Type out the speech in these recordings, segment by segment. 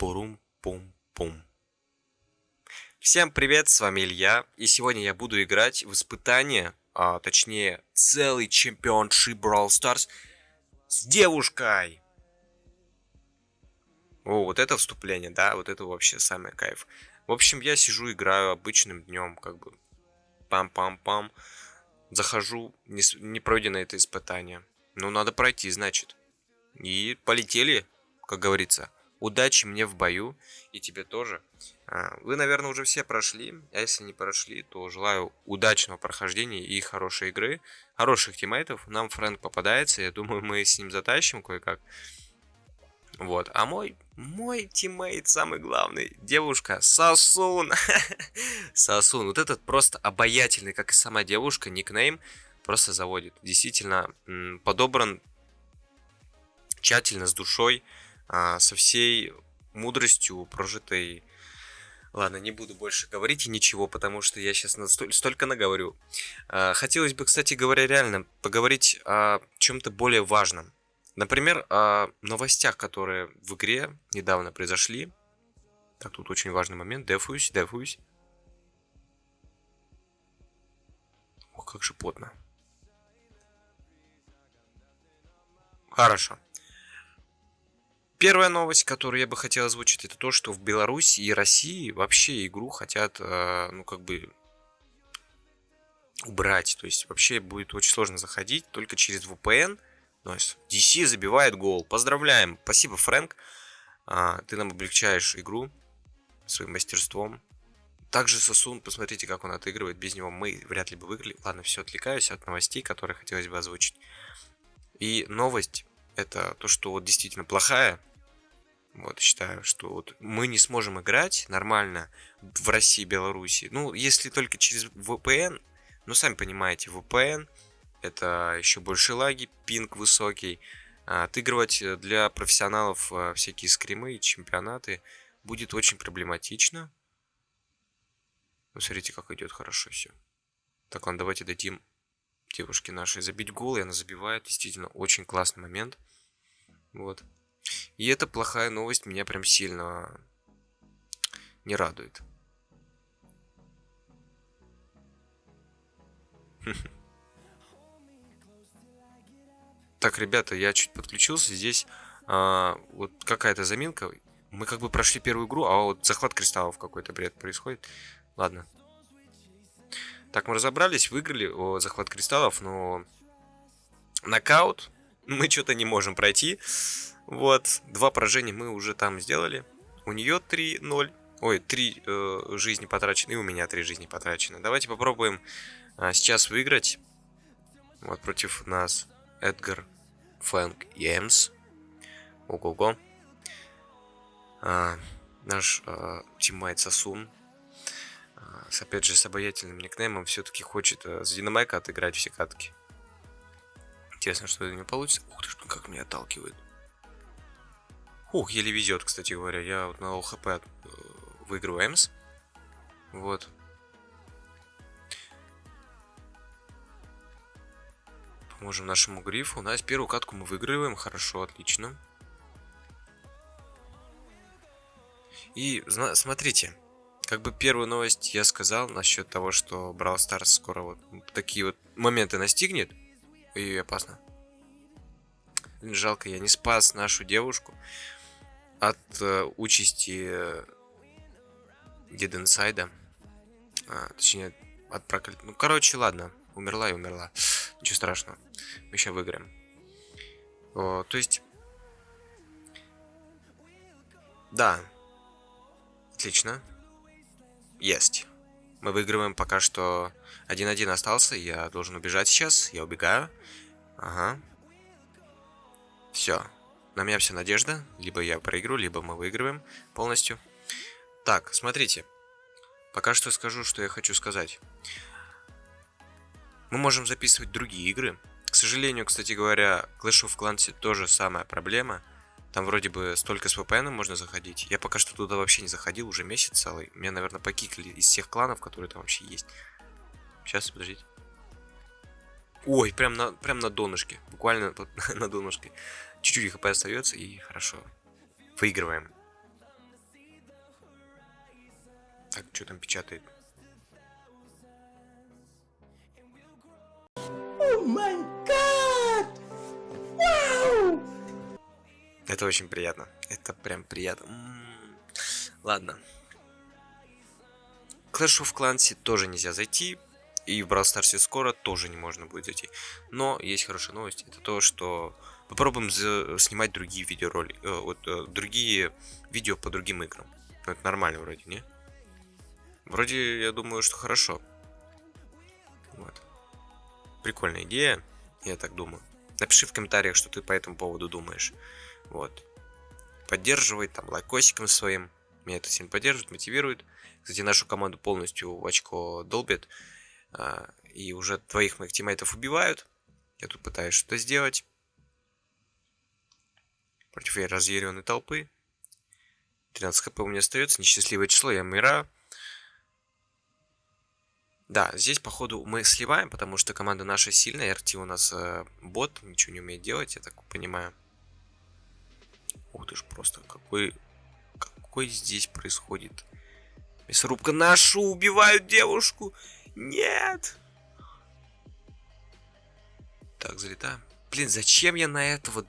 Пурум-пум-пум. Всем привет, с вами Илья, и сегодня я буду играть в испытание, а точнее целый чемпионшип Brawl Stars с девушкой. О, вот это вступление, да, вот это вообще самый кайф. В общем, я сижу, играю обычным днем, как бы пам-пам-пам. Захожу, не, не пройдено это испытание. Ну, надо пройти, значит. И полетели, как говорится. Удачи мне в бою, и тебе тоже. А, вы, наверное, уже все прошли, а если не прошли, то желаю удачного прохождения и хорошей игры, хороших тиммейтов. Нам Фрэнк попадается, я думаю, мы с ним затащим кое-как. Вот, а мой, мой тиммейт самый главный, девушка, Сосун. Сосун, вот этот просто обаятельный, как и сама девушка, никнейм, просто заводит. Действительно, подобран тщательно, с душой со всей мудростью прожитой... Ладно, не буду больше говорить и ничего, потому что я сейчас настоль... столько наговорю. А, хотелось бы, кстати говоря, реально поговорить о чем-то более важном. Например, о новостях, которые в игре недавно произошли. Так, тут очень важный момент. Дефуюсь, дефуюсь. Ох, как же плотно. Хорошо. Первая новость, которую я бы хотел озвучить, это то, что в Беларуси и России вообще игру хотят, э, ну, как бы, убрать. То есть, вообще будет очень сложно заходить только через VPN. Есть, DC забивает гол. Поздравляем. Спасибо, Фрэнк. А, ты нам облегчаешь игру своим мастерством. Также Сосун, посмотрите, как он отыгрывает. Без него мы вряд ли бы выиграли. Ладно, все, отвлекаюсь от новостей, которые хотелось бы озвучить. И новость, это то, что вот действительно плохая, вот, считаю, что вот мы не сможем играть нормально в России Беларуси. Ну, если только через VPN. Ну, сами понимаете, VPN это еще больше лаги, пинг высокий. А отыгрывать для профессионалов а, всякие скримы и чемпионаты будет очень проблематично. Ну, смотрите, как идет хорошо все. Так, ладно, давайте дадим девушке нашей забить гол, и она забивает. Действительно, очень классный момент. Вот. И эта плохая новость меня прям сильно не радует. Так, ребята, я чуть подключился. Здесь а, вот какая-то заминка. Мы как бы прошли первую игру, а вот захват кристаллов какой-то бред происходит. Ладно. Так, мы разобрались, выиграли о, захват кристаллов, но нокаут мы что-то не можем пройти. Вот, два поражения мы уже там сделали. У нее 3-0. Ой, 3 э, жизни потрачены, и у меня 3 жизни потрачены. Давайте попробуем э, сейчас выиграть. Вот против нас Эдгар, Фрэнк и Эмс. Ого-го. А, наш а, тиммейт Сасун. А, с, опять же, с обаятельным никнеймом все-таки хочет а, за Динамайка отыграть все катки. Интересно, что это не получится. Ух ты, как меня отталкивает. Ух, еле везет, кстати говоря. Я вот на low HP э, выигрываю Эмс. Вот. Поможем нашему грифу. У нас первую катку мы выигрываем. Хорошо, отлично. И смотрите, как бы первую новость я сказал насчет того, что Brawl Stars скоро вот такие вот моменты настигнет. И опасно. Жалко, я не спас нашу девушку от э, участи э, Деденсайда. А, точнее, от проклят... Ну, короче, ладно. Умерла и умерла. Ничего страшного. Мы еще выиграем. О, то есть... Да. Отлично. Есть. Мы выигрываем пока что 1-1 остался. Я должен убежать сейчас. Я убегаю. Ага. Все. На меня вся надежда. Либо я проиграю, либо мы выигрываем полностью. Так, смотрите. Пока что скажу, что я хочу сказать. Мы можем записывать другие игры. К сожалению, кстати говоря, Clash of Clans тоже самая проблема. Там вроде бы столько с VPN можно заходить. Я пока что туда вообще не заходил, уже месяц целый. Меня, наверное, покикали из всех кланов, которые там вообще есть. Сейчас, подождите. Ой, прям на, прям на донышке. Буквально тут на донышке. Чуть-чуть хп остается и хорошо. Выигрываем. что там печатает. Oh my god! Wow! Это очень приятно. Это прям приятно. М -м -м. Ладно. Clash of Clans тоже нельзя зайти. И в Brawl Stars скоро тоже не можно будет зайти. Но есть хорошая новость. Это то, что попробуем снимать другие видеоролики. Э, вот, э, другие видео по другим играм. Ну, это нормально вроде, не? Вроде, я думаю, что хорошо. Вот. Прикольная идея, я так думаю. Напиши в комментариях, что ты по этому поводу думаешь. Вот. Поддерживай там лайкосиком своим. Меня это сильно поддерживает, мотивирует. Кстати, нашу команду полностью в очко долбит. А, и уже твоих моих тиммейтов убивают. Я тут пытаюсь что-то сделать. Против разъяренной толпы. 13 хп у меня остается. Несчастливое число, я умираю. Да, здесь, походу, мы сливаем, потому что команда наша сильная. РТ у нас э, бот, ничего не умеет делать, я так понимаю. Ух ты ж, просто какой... Какой здесь происходит? Мясорубка нашу убивают девушку! Нет! Так, залетаем. Блин, зачем я на этого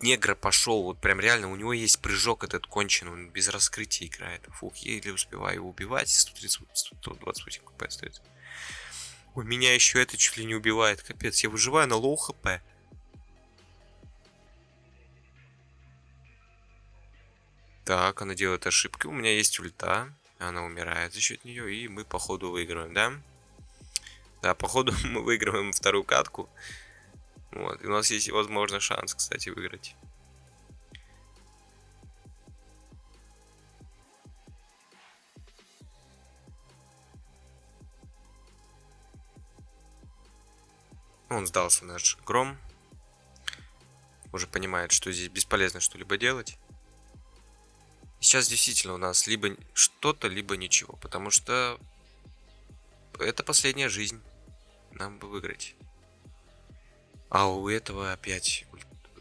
Эдгара пошел? Вот прям реально, у него есть прыжок этот конченый, он без раскрытия играет. Фух, еле успеваю его убивать. 130, 128 HP остается. Ой, меня еще это чуть ли не убивает. Капец, я выживаю на low HP. Так, она делает ошибки. У меня есть ульта. Она умирает за счет нее. И мы, походу, выигрываем, да? Да, походу, мы выигрываем вторую катку. Вот. И у нас есть, возможно, шанс, кстати, выиграть. Он сдался, наш гром. Уже понимает, что здесь бесполезно что-либо делать. Сейчас действительно у нас либо что-то, либо ничего. Потому что это последняя жизнь. Нам бы выиграть. А у этого опять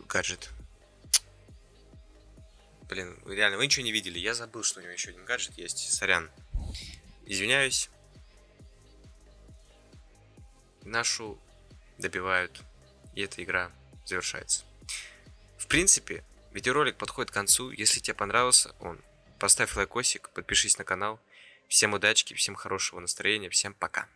гаджет. Блин, реально, вы ничего не видели. Я забыл, что у него еще один гаджет есть. Сорян. Извиняюсь. Нашу добивают. И эта игра завершается. В принципе, видеоролик подходит к концу. Если тебе понравился он, поставь лайкосик, подпишись на канал. Всем удачи, всем хорошего настроения, всем пока.